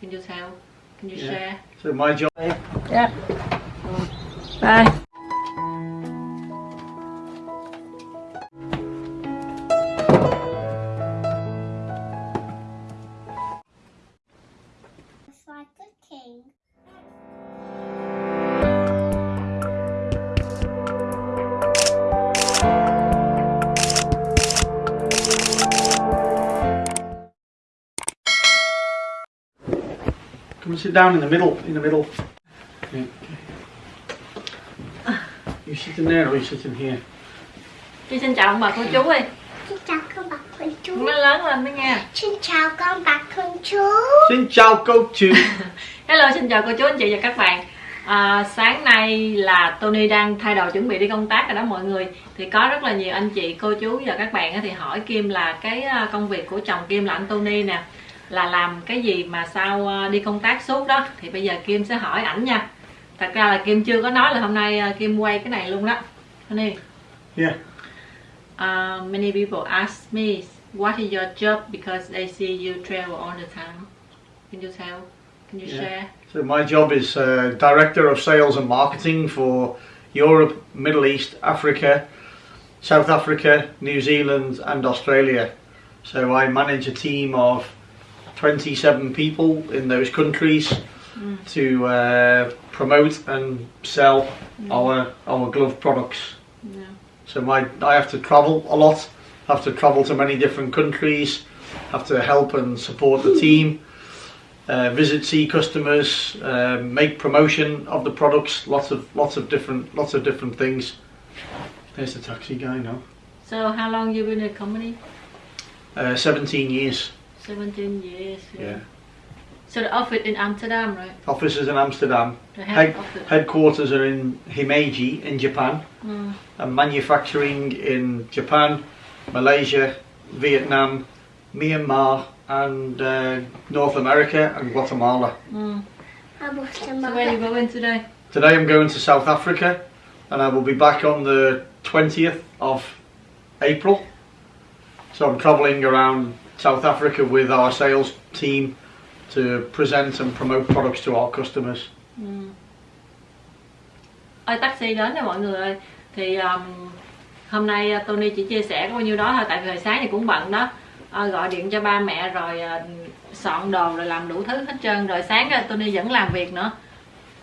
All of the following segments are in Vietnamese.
Can you tell? Can you Yeah. share? So my job. Yeah. Bye. Come and sit down in the middle. In the middle. Yeah, okay. You sitting there or you sitting here? Chị xin chào ông bà cô chú ơi. Xin chào con bạc con chú. Nó lớn lên đó nha. Xin chào con bạc con chú. Xin chào cô chú. Hello, xin chào cô chú anh chị và các bạn. À, sáng nay là Tony đang thay đồ chuẩn bị đi công tác rồi đó mọi người thì có rất là nhiều anh chị cô chú và các bạn á thì hỏi Kim là cái à, công việc của chồng Kim là anh Tony nè là làm cái gì mà sao à, đi công tác suốt đó. Thì bây giờ Kim sẽ hỏi ảnh nha. Thật ra là Kim chưa có nói là hôm nay à, Kim quay cái này luôn đó. Tony Yeah. uh, many people ask me what is your job? Because they see you travel all the time. Can you tell? Can you Yeah. share? So my job is uh, director of sales and marketing for Europe, Middle East, Africa, South Africa, New Zealand, and Australia. So I manage a team of 27 people in those countries to uh, promote and sell our our glove products. yeah. So my I have to travel a lot. Have to travel to many different countries. Have to help and support the team. Uh, visit, see customers, uh, make promotion of the products. Lots of lots of different lots of different things. There's the taxi guy now. So how long you been in the company? Uh, 17 years. 17 years. Yeah. So the office in Amsterdam, right? Offices in Amsterdam. The head Head, office. headquarters are in Himeji in Japan. Mm. And manufacturing in Japan, Malaysia, Vietnam, Myanmar, and uh, North America and Guatemala. Mm. I So where you going today? Today I'm going to South Africa and I will be back on the 20th of April. So I'm travelling around South Africa with our sales team to present and promote products to our customers. Mm. Ơi taxi đến nè mọi người ơi. Thì um, hôm nay uh, Tony chỉ chia sẻ bao nhiêu đó thôi Tại vì hồi sáng thì cũng bận đó. À, Gọi điện cho ba mẹ rồi uh, soạn đồ rồi làm đủ thứ hết trơn. Rồi sáng uh, Tony vẫn làm việc nữa.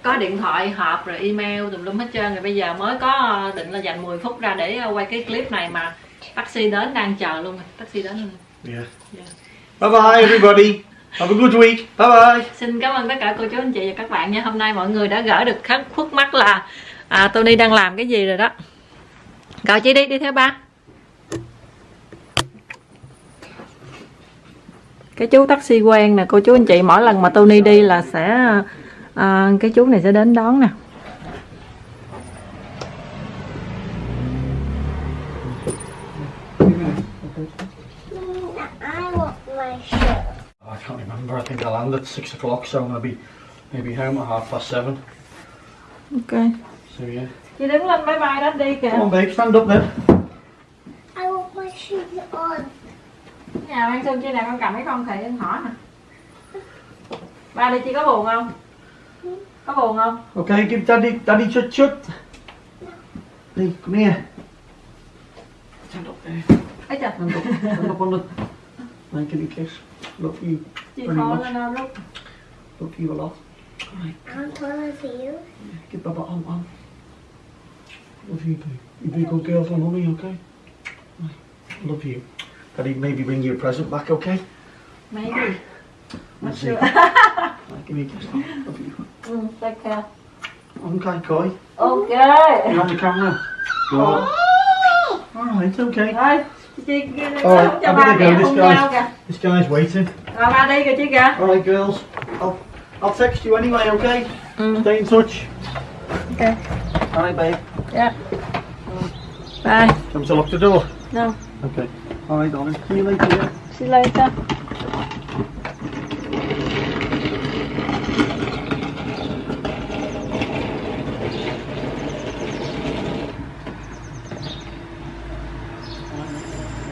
Có điện thoại họp rồi email tùm lum hết trơn. Rồi bây giờ mới có uh, định là dành 10 phút ra để uh, quay cái clip này mà Taxi đến đang chờ luôn. Rồi Taxi đến luôn. Yeah. Yeah. Bye bye everybody. Have a good week. Bye bye. Xin cảm ơn tất cả cô chú anh chị và các bạn nha Hôm nay mọi người đã gỡ được khắc khuất mắt là à, Tony đang làm cái gì rồi đó Gọi chị đi, đi theo ba Cái chú taxi quen nè cô chú anh chị Mỗi lần mà Tony đi là sẽ à, Cái chú này sẽ đến đón nè I can't remember. I think I land at six o'clock, so I'm gonna be maybe home at half past seven. Ok So yeah. Chị đứng lên bye bye đó đi kìa Come on, babe, stand up then. I want my shoes on. Nhà Văn Xuân trên này con cầm cái con khỉ con hỏi nè Ba đi chị có buồn không? Có buồn không? Okay, give daddy, daddy chut chut. Hey, come here. Stand up there. Ấy trời Stand up, stand up on the. I give you a kiss. Love you. Chị Very khó much. lên đâu lúc Love you a lot. Alright, I'm taller than you. give Baba a hug. Love you, babe. You be a good girl for mommy, okay? Right. Love you. Daddy maybe bring you a present back, okay? Maybe We'll see. sure. Right, give me a kiss. Love you. Ừ, take care. Okay, Koi. Ok You on the camera? Go. Alright, okay. Rồi chị Alright, cho I'm ba gonna mẹ go, this hôn guy. nhau kìa This guy's waiting. Rồi ba đi kìa chị kìa Alright, girls. I'll, I'll text you anyway, okay? Ừ, Stay in touch. ok Alright, babe. Yeah Bye Come to lock the door. No Okay. Alright, darling. See you later. Yeah? See you later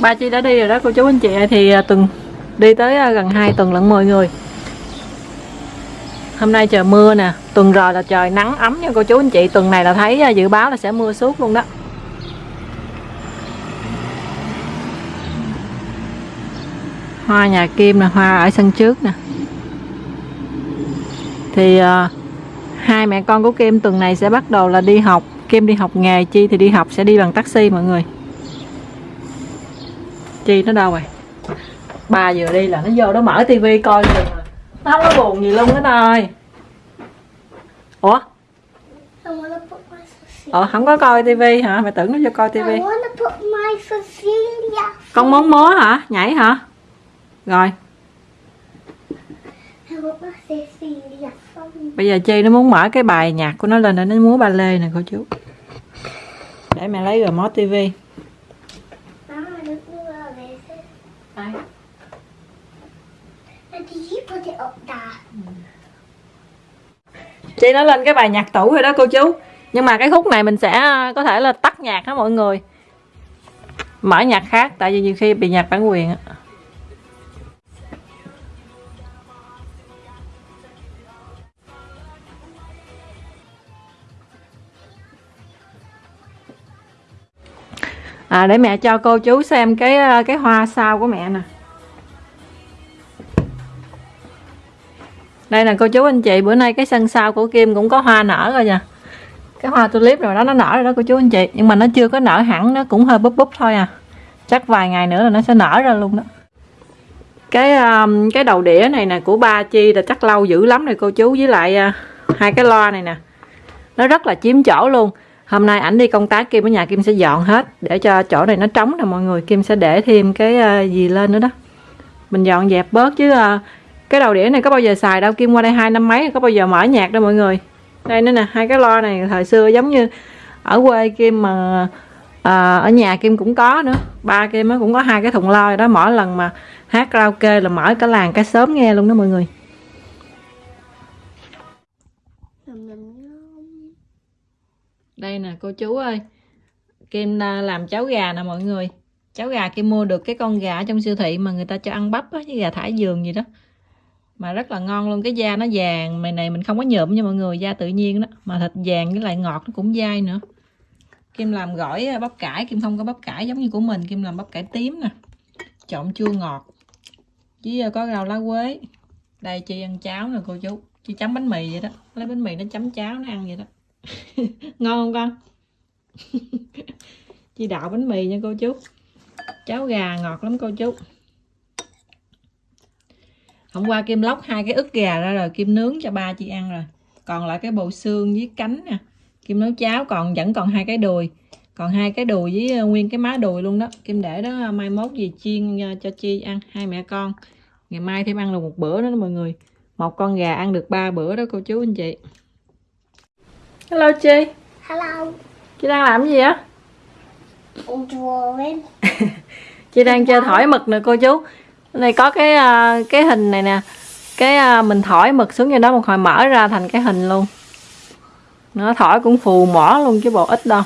ba chi đã đi rồi đó cô chú anh chị thì từng tuần đi tới à, gần 2 tuần lận mọi người. Hôm nay trời mưa nè tuần rồi là trời nắng ấm nha cô chú anh chị. Tuần này là thấy à, dự báo là sẽ mưa suốt luôn đó. Hoa nhà Kim là hoa ở sân trước nè. Thì uh, hai mẹ con của Kim tuần này sẽ bắt đầu là đi học. Kim đi học nghề Chi thì đi học sẽ đi bằng taxi mọi người. Chi nó đâu rồi? Ba vừa đi là nó vô nó mở tivi coi à. nó không có buồn gì luôn hết ơi. Ủa? Ờ không có coi tivi hả? Mày tưởng nó vô coi tivi. Con muốn múa hả? Nhảy hả? Rồi. Bây giờ chi nó muốn mở cái bài nhạc của nó lên để nó múa ba lê nè cô chú. Để mẹ lấy remote tivi Chị nó lên cái bài nhạc tủ rồi đó, cô chú. Nhưng mà cái khúc này mình sẽ à, có thể là tắt nhạc đó mọi người. Mở nhạc khác, Tại vì nhiều khi bị nhạc bản quyền á. À để mẹ cho cô chú xem cái à, cái hoa sao của mẹ nè. Đây là cô chú anh chị bữa nay cái sân sau của Kim cũng có hoa nở rồi nha. Cái hoa tulip rồi đó nó nở rồi đó cô chú anh chị. Nhưng mà nó chưa có nở hẳn nó cũng hơi búp búp thôi à. Chắc vài ngày nữa là nó sẽ nở ra luôn đó. Cái um, cái đầu đĩa này nè của ba chi là chắc lâu dữ lắm rồi cô chú với lại uh, hai cái loa này nè. Nó rất là chiếm chỗ luôn. Hôm nay ảnh đi công tác Kim ở nhà Kim sẽ dọn hết để cho chỗ này nó trống nè mọi người. Kim sẽ để thêm cái uh, gì lên nữa đó. Mình dọn dẹp bớt chứ uh, cái đầu đĩa này có bao giờ xài đâu kim qua đây hai năm mấy có bao giờ mở nhạc đâu mọi người. Đây nữa nè hai cái loa này thời xưa giống như ở quê kim mà à, ở nhà kim cũng có nữa. Ba kim nó cũng có hai cái thùng loa đó mỗi lần mà hát karaoke là mở cả làng cả sớm nghe luôn đó mọi người. Đây nè cô chú ơi kim à, làm cháo gà nè mọi người. Cháo gà kim mua được cái con gà ở trong siêu thị mà người ta cho ăn bắp á với gà thả giường gì đó mà rất là ngon luôn, cái da nó vàng. Mày này mình không có nhuộm nha mọi người, da tự nhiên đó. Mà thịt vàng với lại ngọt nó cũng dai nữa. Kim làm gỏi à, bắp cải. Kim không có bắp cải giống như của mình. Kim làm bắp cải tím nè. Trộn chua ngọt. Với à, có rau lá quế. Đây chị ăn cháo nè, cô chú. Chị chấm bánh mì vậy đó. Lấy bánh mì nó chấm cháo nó ăn vậy đó. Ngon không con? Chị đạo bánh mì nha cô chú. Cháo gà ngọt lắm cô chú hôm qua kim lóc hai cái ức gà ra rồi kim nướng cho ba chị ăn rồi. Còn lại cái bộ xương với cánh nè. Kim nấu cháo còn vẫn còn hai cái đùi. Còn hai cái đùi với ờ, nguyên cái má đùi luôn đó. Kim để đó ờ, mai mốt gì chiên ờ, cho chi ăn. Hai mẹ con. Ngày mai thêm ăn được một bữa nữa đó mọi người. Một con gà ăn được ba bữa đó cô chú anh chị. Hello chi. Hello. chị đang làm cái gì á? Chị đang chơi thổi mực nè cô chú này có cái à, cái hình này nè. Cái à, mình thổi mực xuống cho đó một hồi mở ra thành cái hình luôn. Nó thổi cũng phù mỏ luôn chứ bộ ít đâu.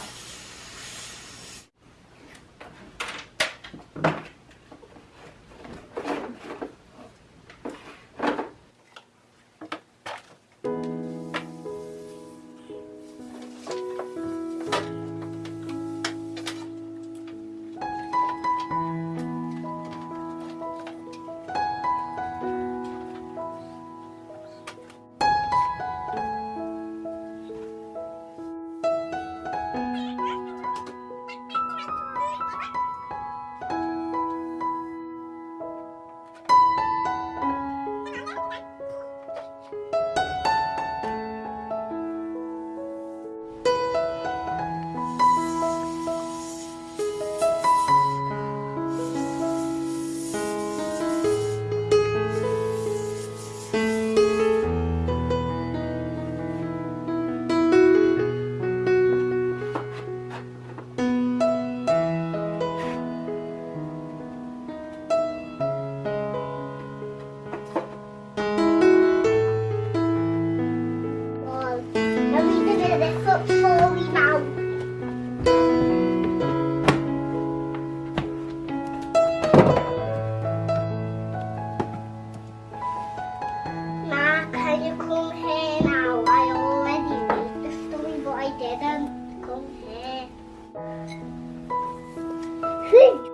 Hey.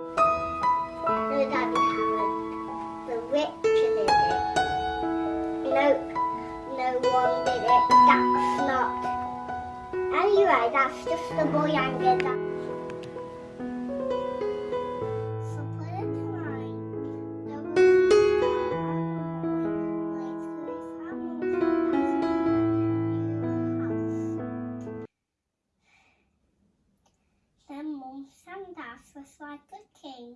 Like a king.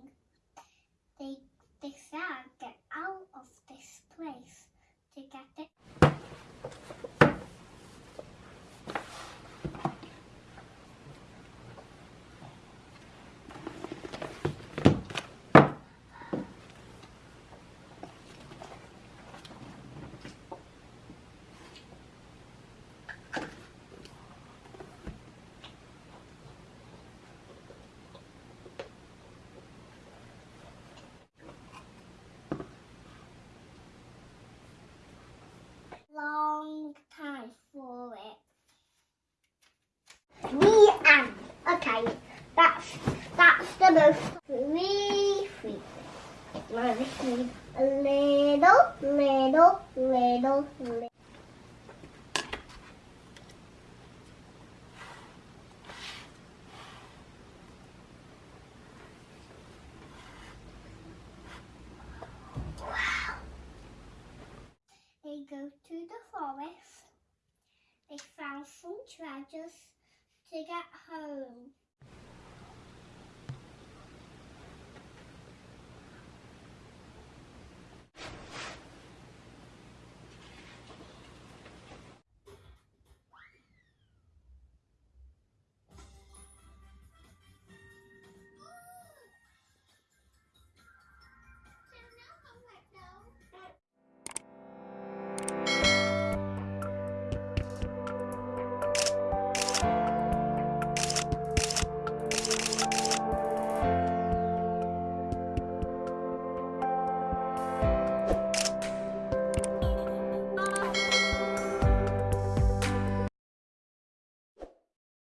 They they said get out of this place to get it. Long time for it. The end. Okay, that's that's the most three three. Now this needs a little, little, little, little. They go to the forest. They found some treasures to get home.